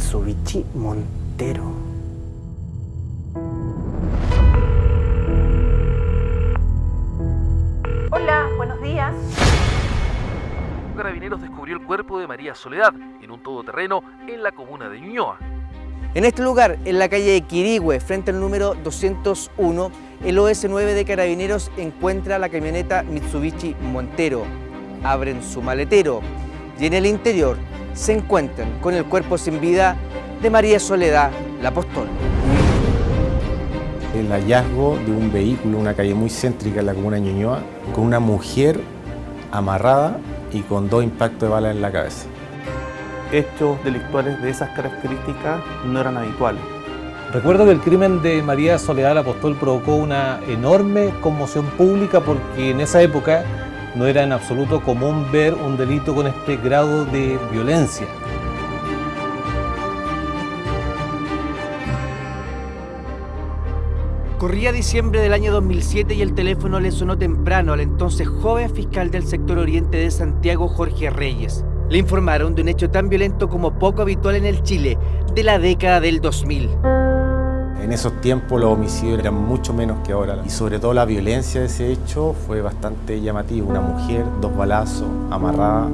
Mitsubishi Montero. Hola, buenos días. Carabineros descubrió el cuerpo de María Soledad en un todoterreno en la comuna de Ñuñoa. En este lugar, en la calle de Quirigüe, frente al número 201, el OS9 de Carabineros encuentra la camioneta Mitsubishi Montero. Abren su maletero y en el interior se encuentran con el cuerpo sin vida de María Soledad, la apóstol. El hallazgo de un vehículo en una calle muy céntrica en la comuna de Ñuñoa con una mujer amarrada y con dos impactos de bala en la cabeza. Hechos delictuales de esas características no eran habituales. Recuerdo que el crimen de María Soledad Apóstol provocó una enorme conmoción pública porque en esa época no era en absoluto común ver un delito con este grado de violencia. Corría diciembre del año 2007 y el teléfono le sonó temprano al entonces joven fiscal del sector oriente de Santiago, Jorge Reyes. Le informaron de un hecho tan violento como poco habitual en el Chile de la década del 2000. En esos tiempos los homicidios eran mucho menos que ahora y sobre todo la violencia de ese hecho fue bastante llamativa. Una mujer, dos balazos, amarrada.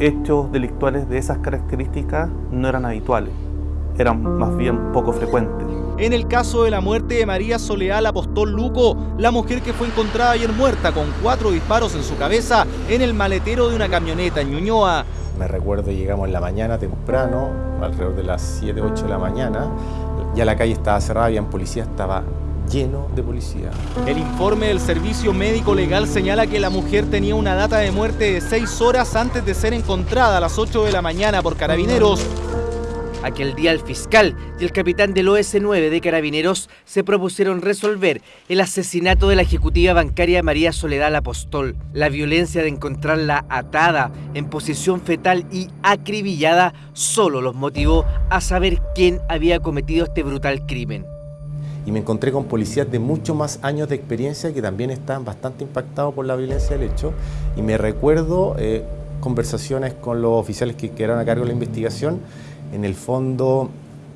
Hechos delictuales de esas características no eran habituales, eran más bien poco frecuentes. En el caso de la muerte de María Soleal Apostol Luco, la mujer que fue encontrada ayer muerta con cuatro disparos en su cabeza en el maletero de una camioneta en Ñuñoa. Me recuerdo llegamos en la mañana temprano, alrededor de las 7, 8 de la mañana, ya la calle estaba cerrada, había policía, estaba lleno de policía. El informe del Servicio Médico Legal señala que la mujer tenía una data de muerte de 6 horas antes de ser encontrada a las 8 de la mañana por carabineros. Aquel día el fiscal y el capitán del OS9 de Carabineros se propusieron resolver el asesinato de la ejecutiva bancaria María Soledad Apostol. La violencia de encontrarla atada, en posición fetal y acribillada solo los motivó a saber quién había cometido este brutal crimen. Y me encontré con policías de muchos más años de experiencia que también estaban bastante impactados por la violencia del hecho. Y me recuerdo eh, conversaciones con los oficiales que quedaron a cargo de la investigación en el fondo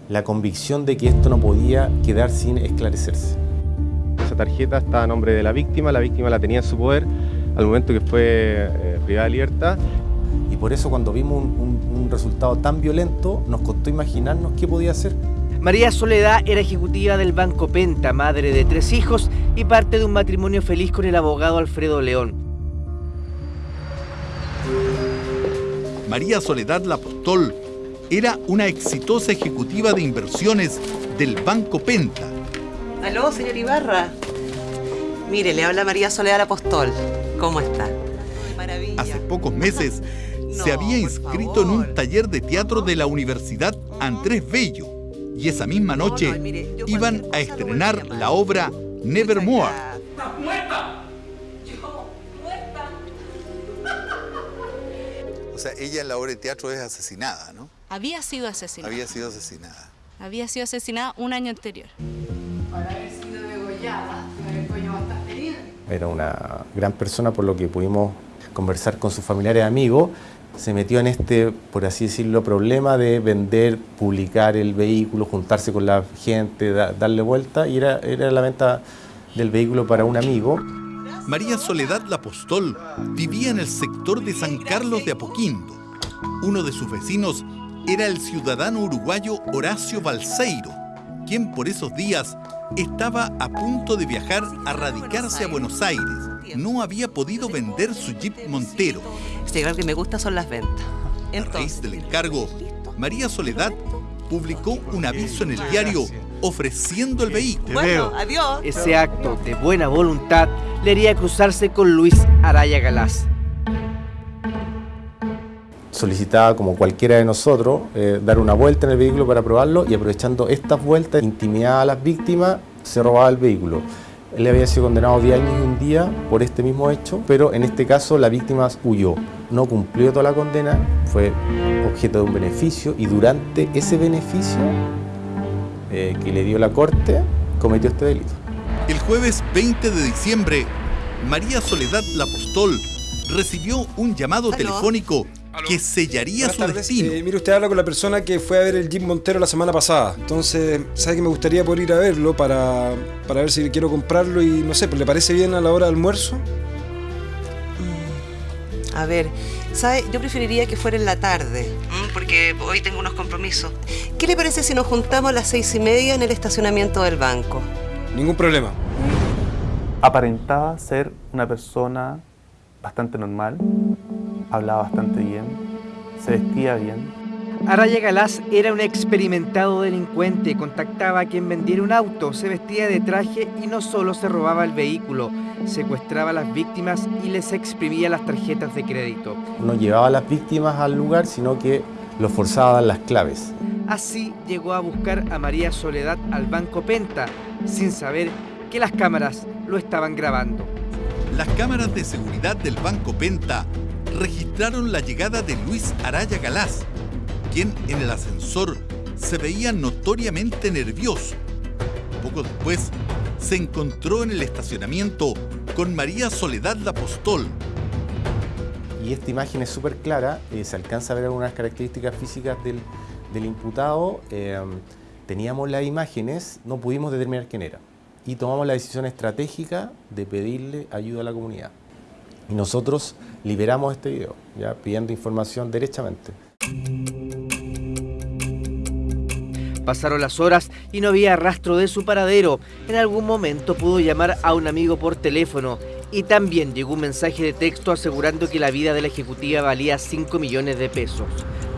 la convicción de que esto no podía quedar sin esclarecerse. Esa tarjeta estaba a nombre de la víctima, la víctima la tenía en su poder al momento que fue eh, privada de libertad. Y por eso cuando vimos un, un resultado tan violento nos costó imaginarnos qué podía hacer. María Soledad era ejecutiva del Banco Penta, madre de tres hijos y parte de un matrimonio feliz con el abogado Alfredo León. María Soledad Lapostol era una exitosa ejecutiva de inversiones del Banco Penta. Aló, señor Ibarra. Mire, le habla María Soledad Apostol. ¿Cómo está? Maravilla. Hace pocos meses se había inscrito en un taller de teatro de la Universidad Andrés Bello y esa misma noche iban a estrenar la obra Nevermore. ¡Estás muerta! Yo, muerta. O sea, ella en la obra de teatro es asesinada, ¿no? Había sido asesinada. Había sido asesinada. Había sido asesinada un año anterior. Para haber sido degollada, haber bastante herida. Era una gran persona por lo que pudimos conversar con sus familiares y amigos. Se metió en este, por así decirlo, problema de vender, publicar el vehículo, juntarse con la gente, da, darle vuelta y era, era la venta del vehículo para un amigo. María Soledad Lapostol vivía en el sector de San Carlos de Apoquindo. Uno de sus vecinos era el ciudadano uruguayo Horacio Balseiro, quien por esos días estaba a punto de viajar a radicarse a Buenos Aires. No había podido vender su Jeep Montero. Sí, lo que me gusta son las ventas. a raíz del encargo, María Soledad publicó un aviso en el diario ofreciendo el vehículo. Bueno, adiós. Ese acto de buena voluntad le haría cruzarse con Luis Araya Galás. Solicitaba, como cualquiera de nosotros, eh, dar una vuelta en el vehículo para probarlo y aprovechando estas vueltas, intimidaba a las víctimas, se robaba el vehículo. Él había sido condenado 10 años y un día por este mismo hecho, pero en este caso la víctima huyó. No cumplió toda la condena, fue objeto de un beneficio y durante ese beneficio eh, que le dio la corte, cometió este delito. El jueves 20 de diciembre, María Soledad Lapostol recibió un llamado ¿Aló? telefónico que sellaría Buenas su tardes. destino. Eh, mire, usted habla con la persona que fue a ver el Jeep Montero la semana pasada. Entonces, sabe que me gustaría poder ir a verlo para, para ver si quiero comprarlo y no sé, pues, ¿le parece bien a la hora de almuerzo? A ver, ¿sabe? Yo preferiría que fuera en la tarde, ¿m? porque hoy tengo unos compromisos. ¿Qué le parece si nos juntamos a las seis y media en el estacionamiento del banco? Ningún problema. Aparentaba ser una persona bastante normal, hablaba bastante bien, se vestía bien. Araya Galás era un experimentado delincuente, contactaba a quien vendiera un auto, se vestía de traje y no solo se robaba el vehículo, secuestraba a las víctimas y les exprimía las tarjetas de crédito. No llevaba a las víctimas al lugar, sino que los forzaba a dar las claves. Así llegó a buscar a María Soledad al Banco Penta, sin saber que las cámaras lo estaban grabando. Las cámaras de seguridad del Banco Penta registraron la llegada de Luis Araya Galás, quien en el ascensor se veía notoriamente nervioso. Poco después, se encontró en el estacionamiento con María Soledad la Apostol. Y esta imagen es súper clara, eh, se alcanza a ver algunas características físicas del, del imputado. eh, teníamos las imágenes, no pudimos determinar quién era. Y tomamos la decisión estratégica de pedirle ayuda a la comunidad. Y nosotros liberamos este video, ya pidiendo información derechamente. Pasaron las horas y no había rastro de su paradero. En algún momento pudo llamar a un amigo por teléfono y también llegó un mensaje de texto asegurando que la vida de la ejecutiva valía 5 millones de pesos.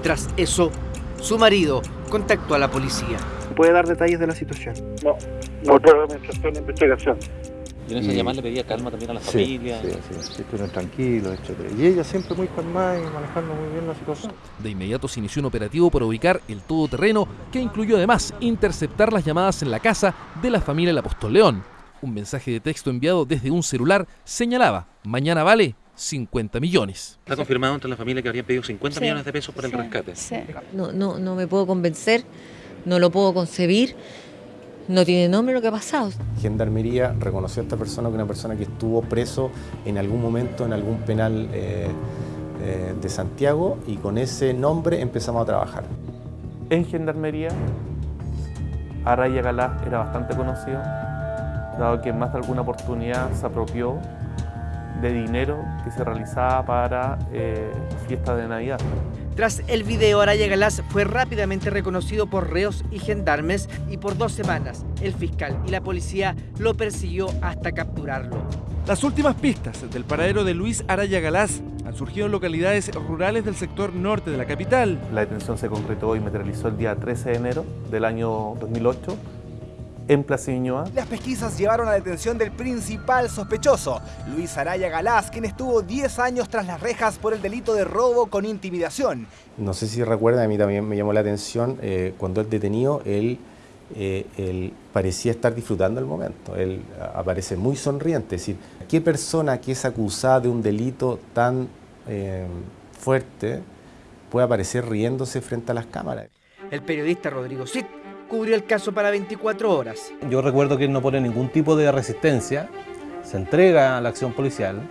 Tras eso, su marido contactó a la policía. ¿Puede dar detalles de la situación? No, no puedo mientras estoy en investigación. Y en esa Y- llamada le pedía calma también a la Sí, familia. Sí, sí, sí, estuvieron tranquilos, etc. Y ella siempre muy calmada y manejando muy bien la situación. De inmediato se inició un operativo para ubicar el todoterreno que incluyó además interceptar las llamadas en la casa de la familia del Apóstol León. Un mensaje de texto enviado desde un celular señalaba, mañana vale 50 millones. Está confirmado entre la familia que habrían pedido 50 Sí, millones de pesos por el sí, rescate. sí. No, no, no me puedo convencer, no lo puedo concebir, no tiene nombre lo que ha pasado. Gendarmería reconoció a esta persona como una persona que estuvo preso en algún momento en algún penal eh, eh, de Santiago y con ese nombre empezamos a trabajar. En Gendarmería, Araya Galás era bastante conocido, dado que en más de alguna oportunidad se apropió de dinero que se realizaba para eh, fiestas de Navidad. Tras el video, Araya Galás fue rápidamente reconocido por reos y gendarmes y por dos semanas el fiscal y la policía lo persiguió hasta capturarlo. Las últimas pistas del paradero de Luis Araya Galás han surgido en localidades rurales del sector norte de la capital. La detención se concretó y materializó el día 13 de enero del año 2008 en Plaza Ñuñoa. Las pesquisas llevaron a la detención del principal sospechoso, Luis Araya Galás, quien estuvo 10 años tras las rejas por el delito de robo con intimidación. No sé si recuerdan, a mí también me llamó la atención, eh, cuando él detenido, él, eh, él parecía estar disfrutando el momento. Él aparece muy sonriente. Es decir, ¿qué persona que es acusada de un delito tan eh, fuerte puede aparecer riéndose frente a las cámaras? El periodista Rodrigo Cid cubrió el caso para 24 horas. Yo recuerdo que él no pone ningún tipo de resistencia, se entrega a la acción policial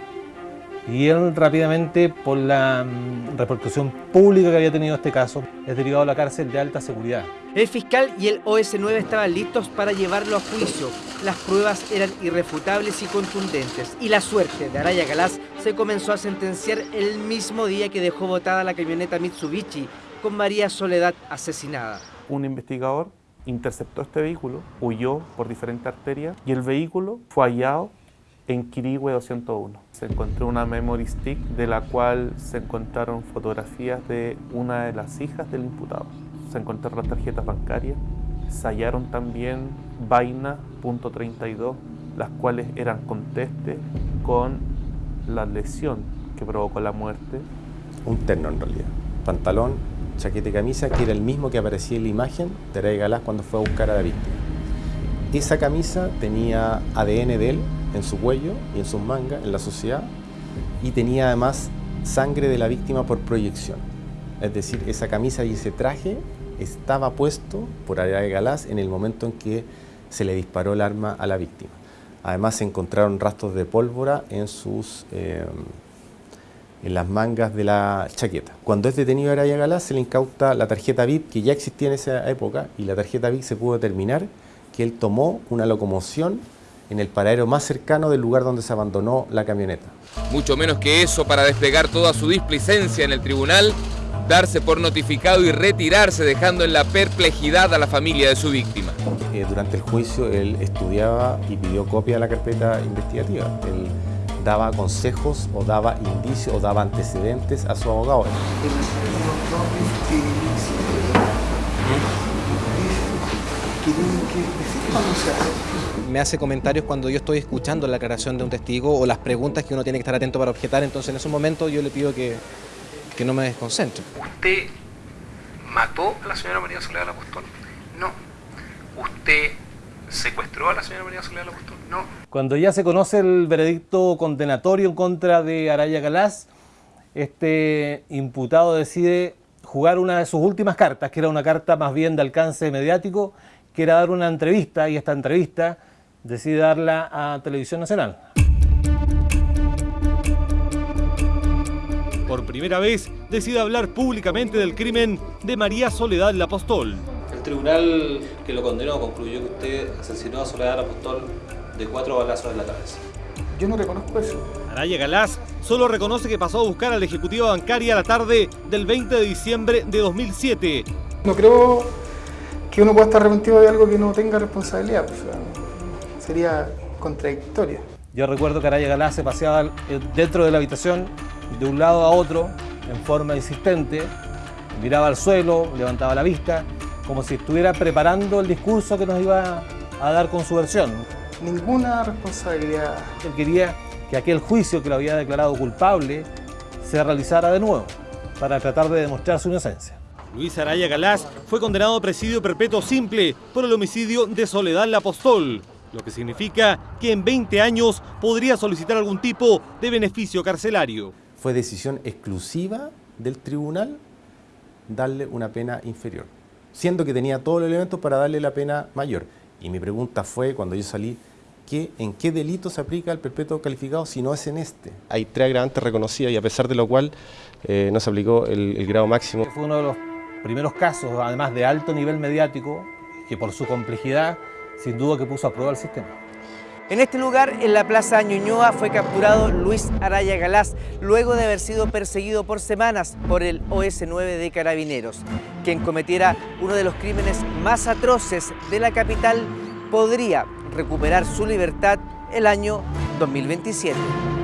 y él rápidamente, por la mm, repercusión pública que había tenido este caso, es derivado a la cárcel de alta seguridad. El fiscal y el OS9 estaban listos para llevarlo a juicio. Las pruebas eran irrefutables y contundentes. Y la suerte de Araya Galás se comenzó a sentenciar el mismo día que dejó botada la camioneta Mitsubishi con María Soledad asesinada. Un investigador interceptó este vehículo, huyó por diferentes arterias y el vehículo fue hallado en Quirigüe 201. Se encontró una memory stick de la cual se encontraron fotografías de una de las hijas del imputado. Se encontraron las tarjetas bancarias, se hallaron también vainas .32, las cuales eran contestes con la lesión que provocó la muerte. Un terno en realidad. Pantalón, chaqueta y camisa, que era el mismo que aparecía en la imagen de Araya Galás cuando fue a buscar a la víctima. Esa camisa tenía ADN de él en su cuello y en sus mangas, en la sociedad, y tenía además sangre de la víctima por proyección. Es decir, esa camisa y ese traje estaba puesto por Araya Galás en el momento en que se le disparó el arma a la víctima. Además se encontraron rastros de pólvora en sus, eh, en las mangas de la chaqueta. Cuando es detenido Araya Galás se le incauta la tarjeta VIP que ya existía en esa época y la tarjeta VIP se pudo determinar que él tomó una locomoción en el paradero más cercano del lugar donde se abandonó la camioneta. Mucho menos que eso para desplegar toda su displicencia en el tribunal, darse por notificado y retirarse dejando en la perplejidad a la familia de su víctima. Eh, durante el juicio él estudiaba y pidió copia de la carpeta investigativa. Él daba consejos o daba indicios o daba antecedentes a su abogado. Me hace comentarios cuando yo estoy escuchando la aclaración de un testigo o las preguntas que uno tiene que estar atento para objetar, entonces en esos momentos yo le pido que, que no me desconcentre. ¿Usted mató a la señora María Soledad Apostol? No. ¿Usted secuestró a la señora María Soledad Apostol? No. Cuando ya se conoce el veredicto condenatorio en contra de Araya Galás, este imputado decide jugar una de sus últimas cartas, que era una carta más bien de alcance mediático, que era dar una entrevista, y esta entrevista decide darla a Televisión Nacional. Por primera vez decide hablar públicamente del crimen de María Soledad la Apostol. El tribunal que lo condenó concluyó que usted asesinó a Soledad la Apostol de cuatro balazos en la cabeza. Yo no reconozco eso. Araya Galás solo reconoce que pasó a buscar a la ejecutiva bancaria la tarde del 20 de diciembre de 2007. No creo que uno pueda estar arrepentido de algo que no tenga responsabilidad. Sería contradictorio. Yo recuerdo que Araya Galás se paseaba dentro de la habitación de un lado a otro en forma insistente, miraba al suelo, levantaba la vista, como si estuviera preparando el discurso que nos iba a dar con su versión. Ninguna responsabilidad. Él quería que aquel juicio que lo había declarado culpable se realizara de nuevo para tratar de demostrar su inocencia. Luis Araya Galás fue condenado a presidio perpetuo simple por el homicidio de Soledad La Apostol, lo que significa que en 20 años podría solicitar algún tipo de beneficio carcelario. Fue decisión exclusiva del tribunal darle una pena inferior, siendo que tenía todos los elementos para darle la pena mayor. Y mi pregunta fue, cuando yo salí, ¿qué, ¿en qué delito se aplica el perpetuo calificado si no es en este? Hay tres agravantes reconocidas y a pesar de lo cual eh, no se aplicó el, el grado máximo. Fue uno de los primeros casos, además de alto nivel mediático, que por su complejidad, sin duda que puso a prueba el sistema. En este lugar, en la Plaza Ñuñoa, fue capturado Luis Araya Galás, luego de haber sido perseguido por semanas por el OS-9 de Carabineros. Quien cometiera uno de los crímenes más atroces de la capital podría recuperar su libertad el año 2027.